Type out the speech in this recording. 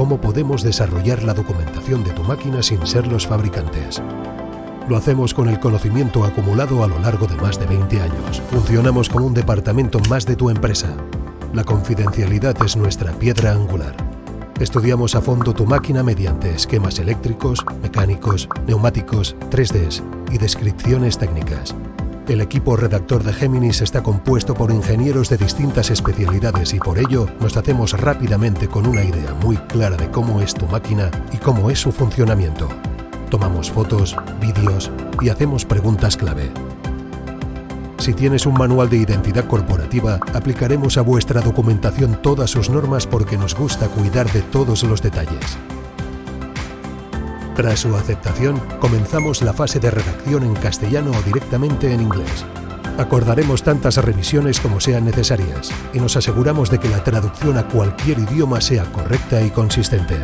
cómo podemos desarrollar la documentación de tu máquina sin ser los fabricantes. Lo hacemos con el conocimiento acumulado a lo largo de más de 20 años. Funcionamos como un departamento más de tu empresa. La confidencialidad es nuestra piedra angular. Estudiamos a fondo tu máquina mediante esquemas eléctricos, mecánicos, neumáticos, 3Ds y descripciones técnicas. El equipo redactor de Géminis está compuesto por ingenieros de distintas especialidades y por ello nos hacemos rápidamente con una idea muy clara de cómo es tu máquina y cómo es su funcionamiento. Tomamos fotos, vídeos y hacemos preguntas clave. Si tienes un manual de identidad corporativa, aplicaremos a vuestra documentación todas sus normas porque nos gusta cuidar de todos los detalles. Tras su aceptación, comenzamos la fase de redacción en castellano o directamente en inglés. Acordaremos tantas revisiones como sean necesarias y nos aseguramos de que la traducción a cualquier idioma sea correcta y consistente.